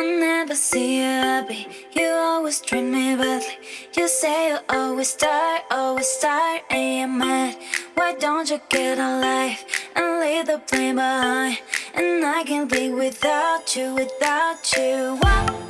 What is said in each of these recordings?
I never see you happy. You always treat me badly. You say you always start, always start, and you're mad. Why don't you get a life and leave the blame behind? And I can't live without you, without you.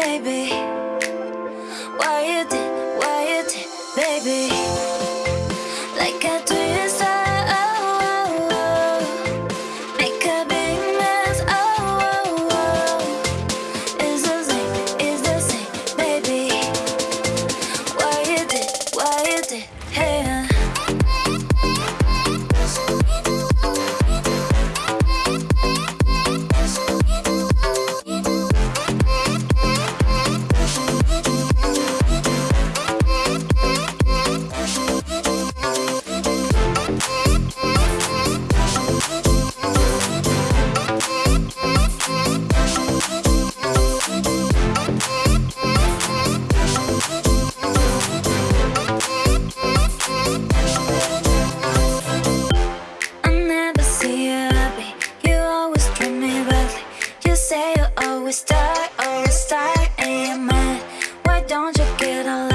Baby. Why you did, why you did, baby? Say you always start, always start, and you're mad. Why don't you get a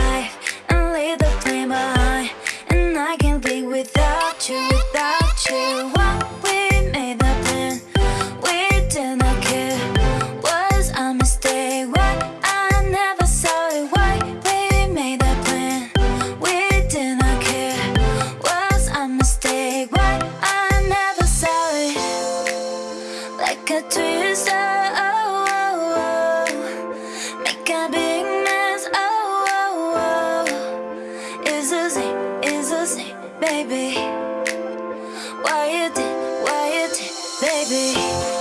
baby. Why you did, why you did, baby?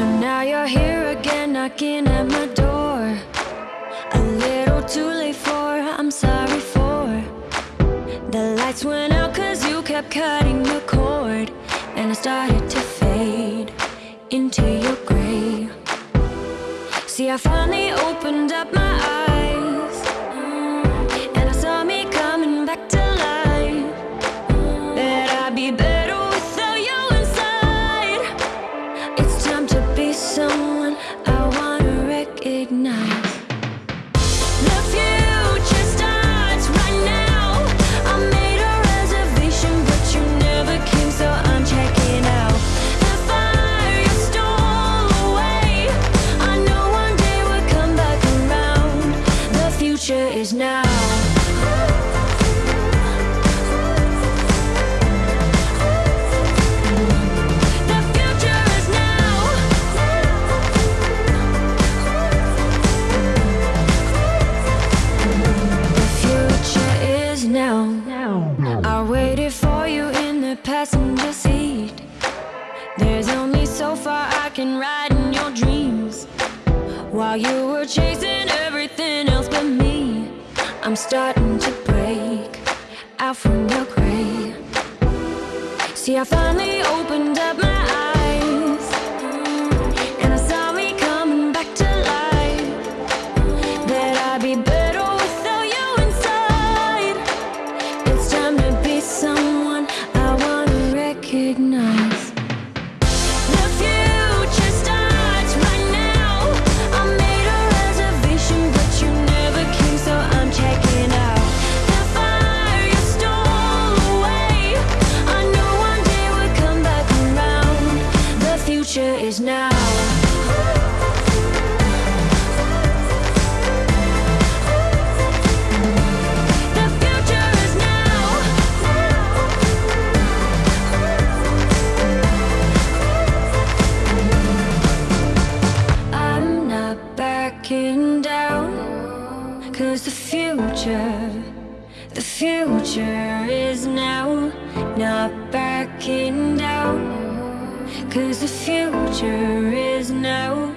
So now you're here again, knocking at my door. A little too late for, I'm sorry for. The lights went out cause you kept cutting the cord. And I started to fade into your grave See, I finally opened up my eyes. Future is now. The future is now. The future is now. I waited for you in the passenger seat. There's only so far I can ride in your dreams. While you were chasing I'm starting to break out from your gray. See, I finally opened up my not backing down Cause the future is now.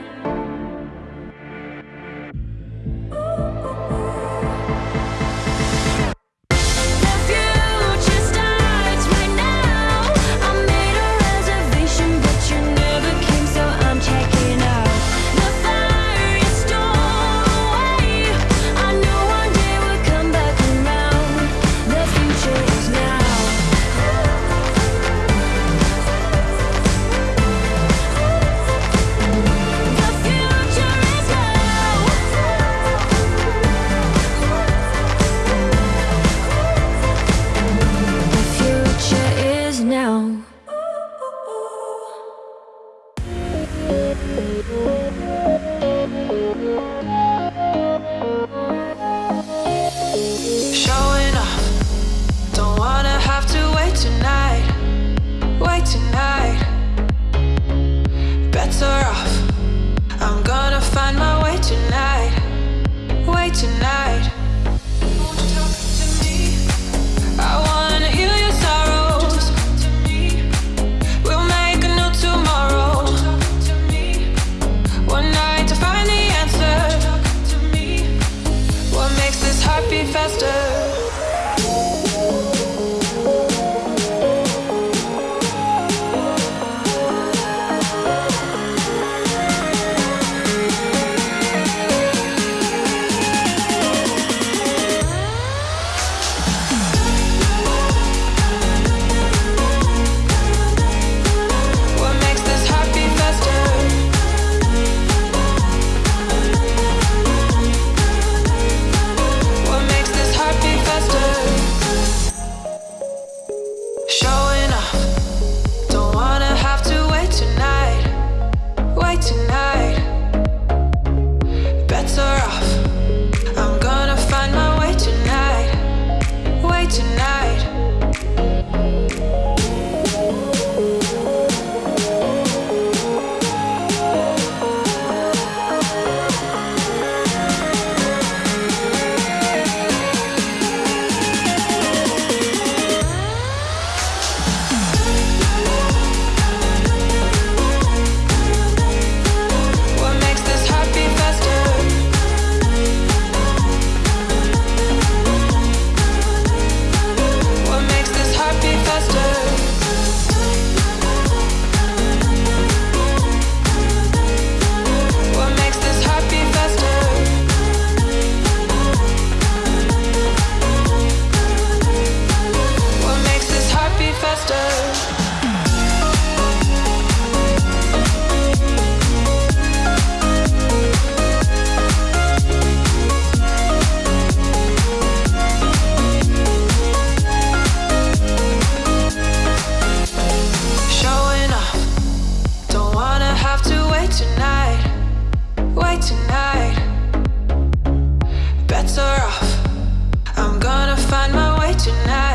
be faster. better off. I'm gonna find my way tonight.